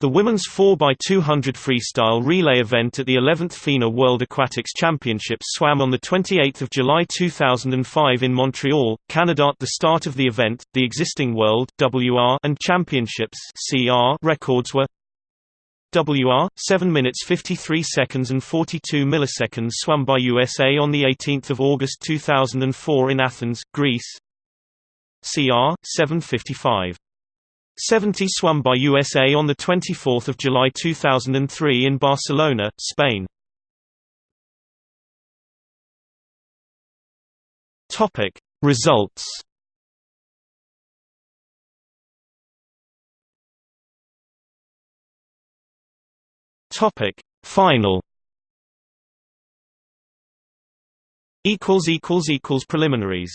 The women's 4x200 freestyle relay event at the 11th FINA World Aquatics Championships swam on 28 July 2005 in Montreal, Canada. At the start of the event, the existing World WR and Championships CR records were WR 7 minutes 53 seconds and 42 milliseconds swum by USA on the 18th of August 2004 in Athens, Greece. CR 755 70 swum by USA on 24 July 2003 in Barcelona, Spain. Topic. Results Topic. Final Equals Preliminaries